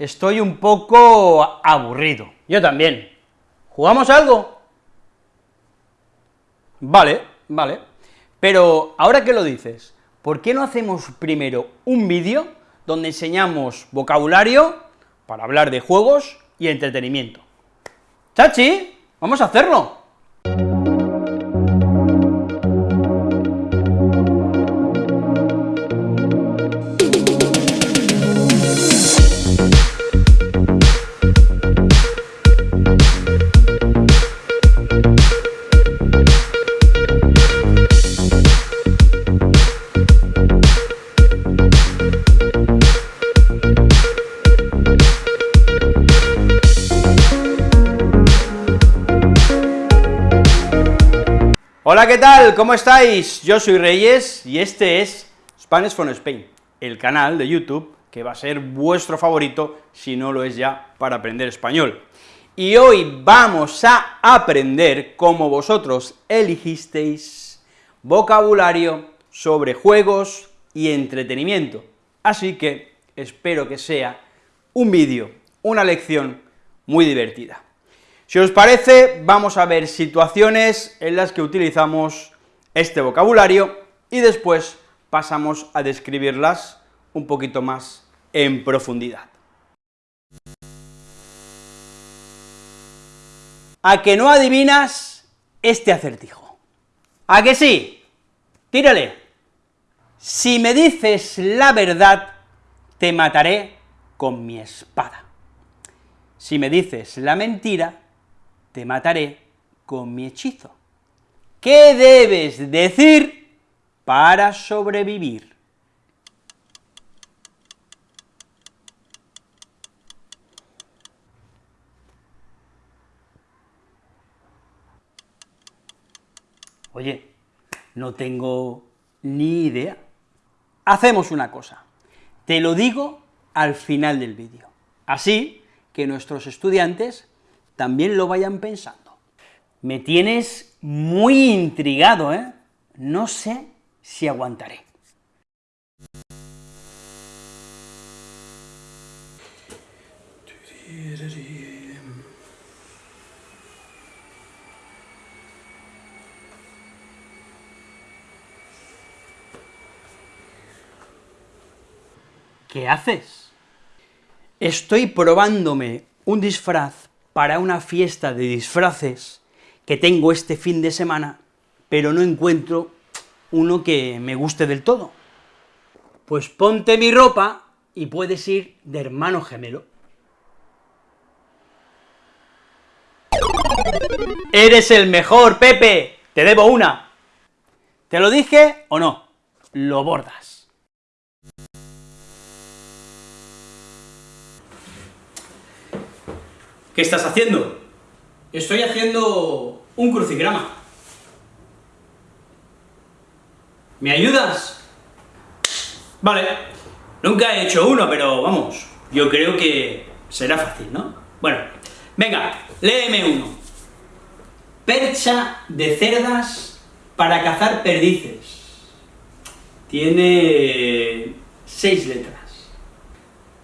estoy un poco aburrido. Yo también. ¿Jugamos algo? Vale, vale. Pero, ahora que lo dices, ¿por qué no hacemos primero un vídeo donde enseñamos vocabulario para hablar de juegos y entretenimiento? ¡Chachi! ¡Vamos a hacerlo! ¿Qué tal? ¿Cómo estáis? Yo soy Reyes, y este es Spanish from Spain, el canal de YouTube que va a ser vuestro favorito, si no lo es ya, para aprender español. Y hoy vamos a aprender cómo vosotros elegisteis vocabulario sobre juegos y entretenimiento. Así que espero que sea un vídeo, una lección muy divertida. Si os parece, vamos a ver situaciones en las que utilizamos este vocabulario y después pasamos a describirlas un poquito más en profundidad. ¿A que no adivinas este acertijo? ¿A que sí? Tírale. Si me dices la verdad, te mataré con mi espada. Si me dices la mentira, te mataré con mi hechizo. ¿Qué debes decir para sobrevivir? Oye, no tengo ni idea. Hacemos una cosa, te lo digo al final del vídeo, así que nuestros estudiantes también lo vayan pensando. Me tienes muy intrigado, ¿eh? No sé si aguantaré. ¿Qué haces? Estoy probándome un disfraz para una fiesta de disfraces que tengo este fin de semana, pero no encuentro uno que me guste del todo. Pues ponte mi ropa y puedes ir de hermano gemelo. ¡Eres el mejor, Pepe! ¡Te debo una! ¿Te lo dije o no? Lo bordas. ¿Qué estás haciendo? Estoy haciendo un crucigrama. ¿Me ayudas? Vale, nunca he hecho uno, pero vamos, yo creo que será fácil, ¿no? Bueno, venga, léeme uno. Percha de cerdas para cazar perdices. Tiene seis letras.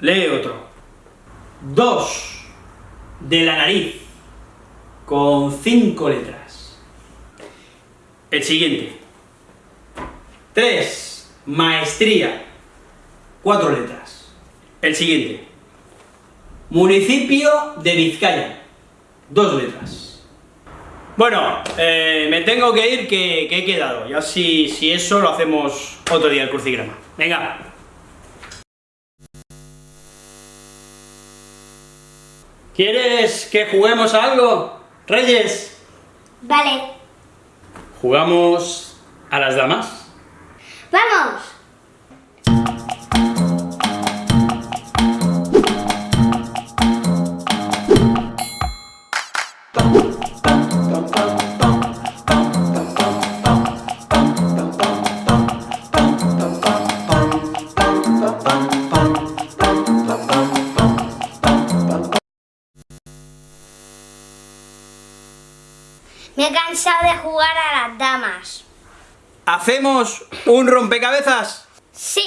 Lee otro. Dos de la nariz, con cinco letras. El siguiente. 3. Maestría, cuatro letras. El siguiente. Municipio de Vizcaya, dos letras. Bueno, eh, me tengo que ir que, he quedado, ya si, si eso lo hacemos otro día el crucigrama. Venga, ¿Quieres que juguemos a algo, Reyes? Vale. ¿Jugamos a las damas? ¡Vamos! ¿Hacemos un rompecabezas? Sí.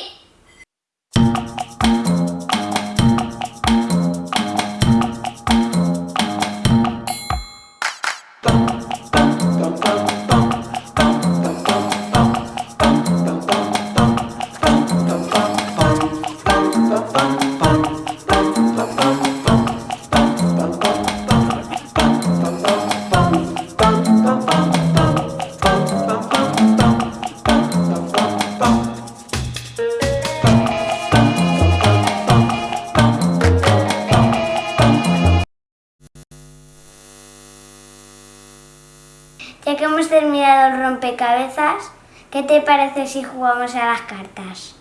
terminado el rompecabezas, ¿qué te parece si jugamos a las cartas?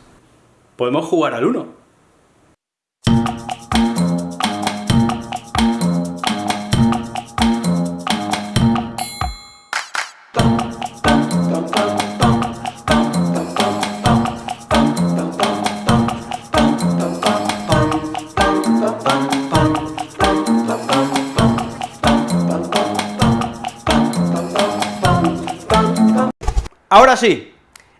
Podemos jugar al uno. Ahora sí,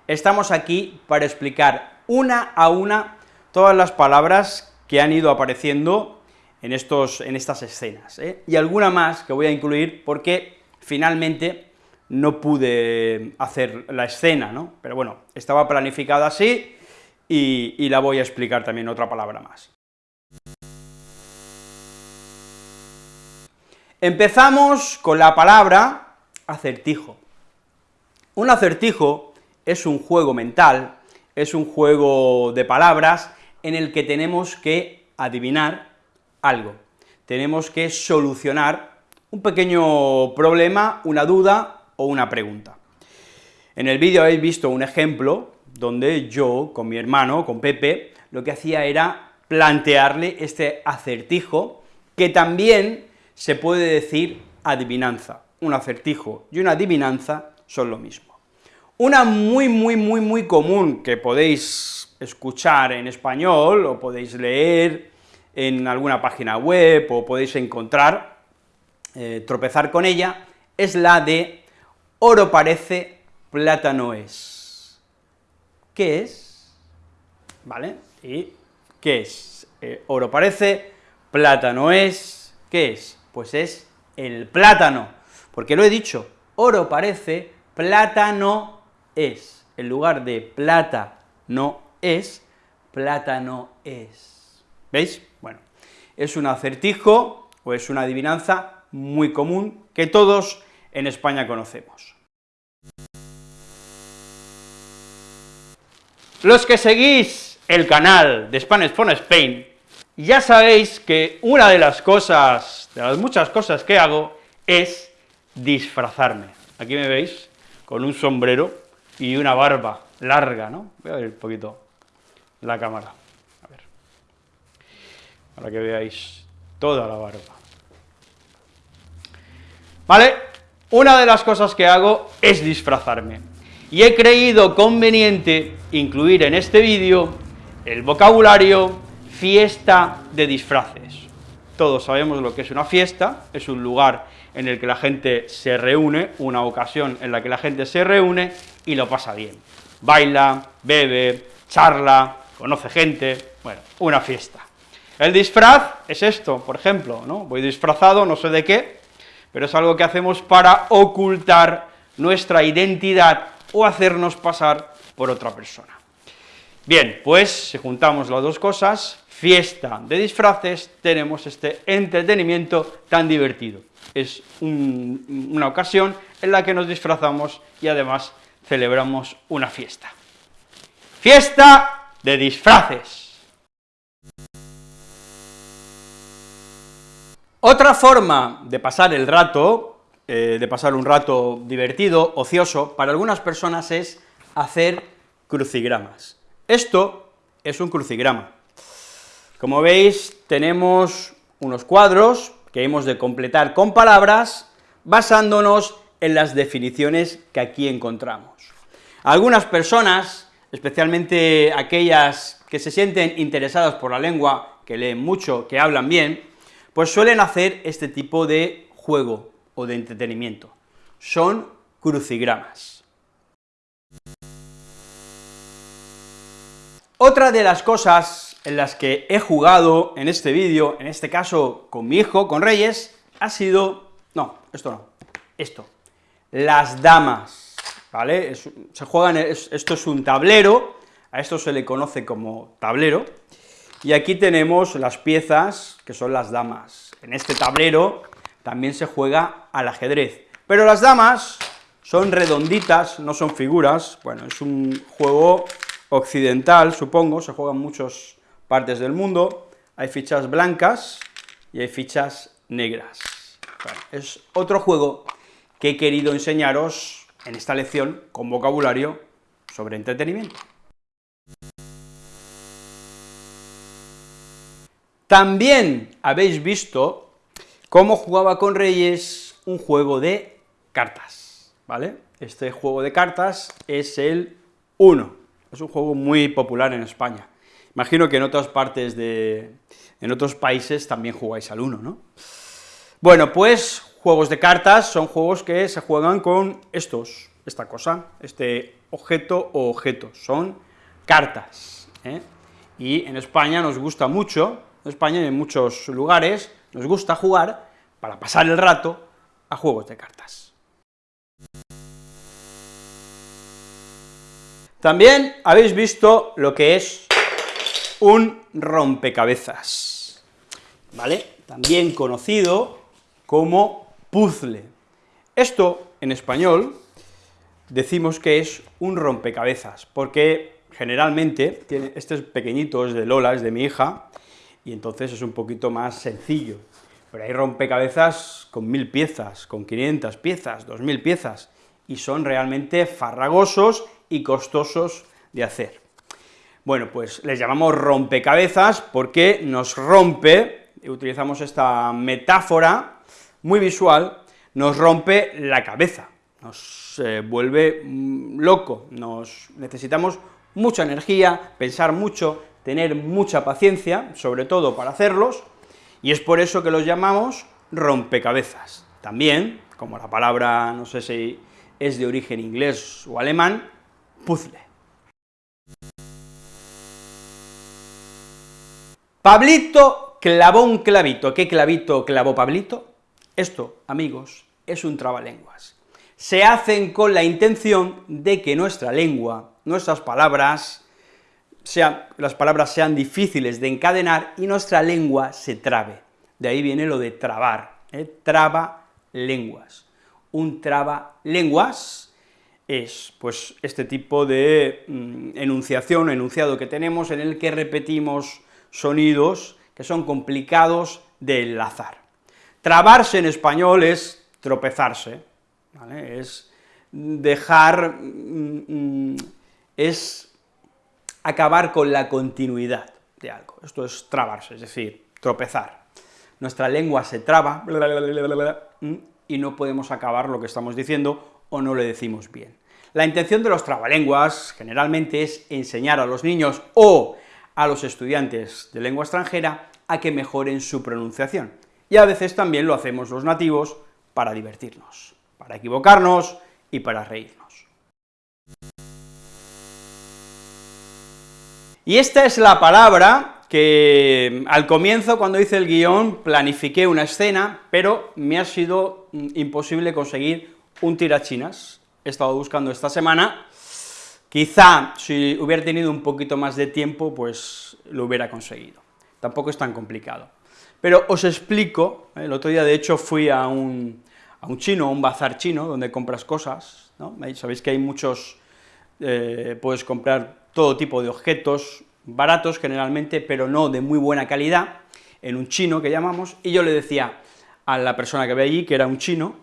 estamos aquí para explicar una a una todas las palabras que han ido apareciendo en, estos, en estas escenas, ¿eh? y alguna más que voy a incluir porque finalmente no pude hacer la escena, ¿no? Pero bueno, estaba planificada así, y, y la voy a explicar también otra palabra más. Empezamos con la palabra acertijo. Un acertijo es un juego mental, es un juego de palabras en el que tenemos que adivinar algo, tenemos que solucionar un pequeño problema, una duda o una pregunta. En el vídeo habéis visto un ejemplo donde yo, con mi hermano, con Pepe, lo que hacía era plantearle este acertijo, que también se puede decir adivinanza. Un acertijo y una adivinanza son lo mismo. Una muy, muy, muy, muy común que podéis escuchar en español, o podéis leer en alguna página web, o podéis encontrar, eh, tropezar con ella, es la de oro parece, plata no es. ¿Qué es? ¿Vale? ¿Y qué es? Eh, oro parece, plata no es, ¿qué es? Pues es el plátano, porque lo he dicho, oro parece, plátano es, en lugar de plata no es, plátano es. ¿Veis? Bueno, es un acertijo o es una adivinanza muy común que todos en España conocemos. Los que seguís el canal de Spanish for Spain, ya sabéis que una de las cosas, de las muchas cosas que hago, es disfrazarme. Aquí me veis con un sombrero y una barba larga, ¿no? Voy a ver un poquito la cámara, a ver, para que veáis toda la barba. ¿Vale? Una de las cosas que hago es disfrazarme, y he creído conveniente incluir en este vídeo el vocabulario fiesta de disfraces. Todos sabemos lo que es una fiesta, es un lugar en el que la gente se reúne, una ocasión en la que la gente se reúne y lo pasa bien. Baila, bebe, charla, conoce gente, bueno, una fiesta. El disfraz es esto, por ejemplo, ¿no? Voy disfrazado, no sé de qué, pero es algo que hacemos para ocultar nuestra identidad o hacernos pasar por otra persona. Bien, pues si juntamos las dos cosas, fiesta de disfraces, tenemos este entretenimiento tan divertido. Es una ocasión en la que nos disfrazamos y además celebramos una fiesta. Fiesta de disfraces. Otra forma de pasar el rato, eh, de pasar un rato divertido, ocioso, para algunas personas es hacer crucigramas. Esto es un crucigrama. Como veis, tenemos unos cuadros que hemos de completar con palabras basándonos en las definiciones que aquí encontramos. Algunas personas, especialmente aquellas que se sienten interesadas por la lengua, que leen mucho, que hablan bien, pues suelen hacer este tipo de juego o de entretenimiento. Son crucigramas. Otra de las cosas en las que he jugado en este vídeo, en este caso con mi hijo, con Reyes, ha sido... no, esto no, esto, las damas, ¿vale? se juegan, esto es un tablero, a esto se le conoce como tablero, y aquí tenemos las piezas, que son las damas. En este tablero también se juega al ajedrez, pero las damas son redonditas, no son figuras, bueno, es un juego occidental, supongo, se juegan muchos partes del mundo, hay fichas blancas y hay fichas negras. es otro juego que he querido enseñaros en esta lección con vocabulario sobre entretenimiento. También habéis visto cómo jugaba con Reyes un juego de cartas, ¿vale? Este juego de cartas es el 1, es un juego muy popular en España. Imagino que en otras partes de... en otros países también jugáis al 1, ¿no? Bueno, pues juegos de cartas son juegos que se juegan con estos, esta cosa, este objeto o objetos, son cartas, ¿eh? y en España nos gusta mucho en España y en muchos lugares nos gusta jugar, para pasar el rato, a juegos de cartas. También habéis visto lo que es un rompecabezas, ¿vale? También conocido como puzzle. Esto, en español, decimos que es un rompecabezas, porque generalmente, tiene, este es pequeñito, es de Lola, es de mi hija, y entonces es un poquito más sencillo. Pero hay rompecabezas con mil piezas, con 500 piezas, 2000 piezas, y son realmente farragosos y costosos de hacer. Bueno, pues les llamamos rompecabezas porque nos rompe, utilizamos esta metáfora muy visual, nos rompe la cabeza, nos eh, vuelve mm, loco, nos necesitamos mucha energía, pensar mucho, tener mucha paciencia, sobre todo para hacerlos, y es por eso que los llamamos rompecabezas. También, como la palabra, no sé si es de origen inglés o alemán, puzzle. Pablito clavó un clavito. ¿Qué clavito clavó Pablito? Esto, amigos, es un trabalenguas. Se hacen con la intención de que nuestra lengua, nuestras palabras, las palabras sean difíciles de encadenar y nuestra lengua se trabe. De ahí viene lo de trabar, ¿eh? traba lenguas. Un traba lenguas es pues este tipo de mm, enunciación, enunciado que tenemos en el que repetimos sonidos que son complicados de enlazar. Trabarse en español es tropezarse, es dejar, mm, mm, es acabar con la continuidad de algo. Esto es trabarse, es decir, tropezar. Nuestra lengua se traba y no podemos acabar lo que estamos diciendo o no le decimos bien. La intención de los trabalenguas generalmente es enseñar a los niños o a los estudiantes de lengua extranjera a que mejoren su pronunciación. Y a veces también lo hacemos los nativos para divertirnos, para equivocarnos y para reírnos. Y esta es la palabra que al comienzo, cuando hice el guion, planifiqué una escena, pero me ha sido mm, imposible conseguir un tirachinas. He estado buscando esta semana, quizá si hubiera tenido un poquito más de tiempo, pues lo hubiera conseguido. Tampoco es tan complicado. Pero os explico, el otro día de hecho fui a un, a un chino, un bazar chino, donde compras cosas. Sabéis que hay muchos, eh, puedes comprar todo tipo de objetos, baratos generalmente, pero no de muy buena calidad, en un chino que llamamos, y yo le decía a la persona que ve allí, que era un chino,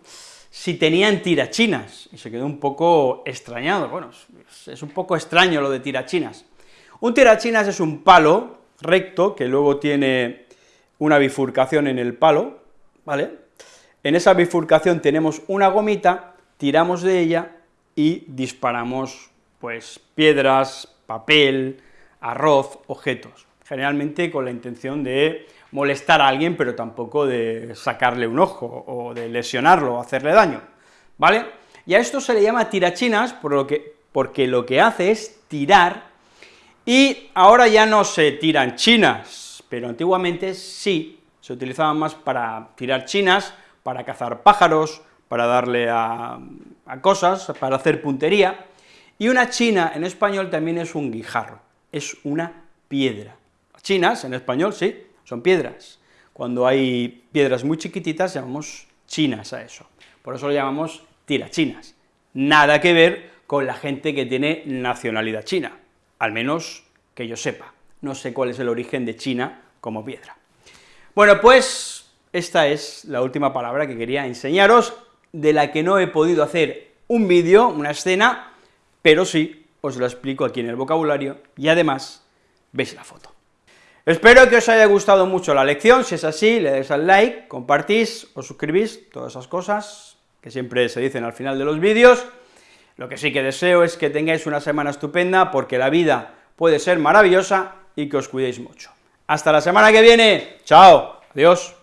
si tenían tirachinas, y se quedó un poco extrañado, bueno, es un poco extraño lo de tirachinas. Un tirachinas es un palo recto, que luego tiene una bifurcación en el palo, ¿vale? En esa bifurcación tenemos una gomita, tiramos de ella y disparamos, pues, piedras, papel, arroz, objetos, generalmente con la intención de molestar a alguien, pero tampoco de sacarle un ojo, o de lesionarlo, o hacerle daño, ¿vale? Y a esto se le llama tirachinas, porque lo que hace es tirar, y ahora ya no se tiran chinas, pero antiguamente sí, se utilizaban más para tirar chinas, para cazar pájaros, para darle a cosas, para hacer puntería, y una china en español también es un guijarro, es una piedra. Chinas, en español, sí, son piedras. Cuando hay piedras muy chiquititas, llamamos chinas a eso. Por eso lo llamamos tirachinas. Nada que ver con la gente que tiene nacionalidad china, al menos que yo sepa. No sé cuál es el origen de China como piedra. Bueno, pues esta es la última palabra que quería enseñaros, de la que no he podido hacer un vídeo, una escena, pero sí os lo explico aquí en el vocabulario y además veis la foto. Espero que os haya gustado mucho la lección, si es así, le dais al like, compartís, os suscribís, todas esas cosas que siempre se dicen al final de los vídeos. Lo que sí que deseo es que tengáis una semana estupenda, porque la vida puede ser maravillosa y que os cuidéis mucho. Hasta la semana que viene, chao, adiós.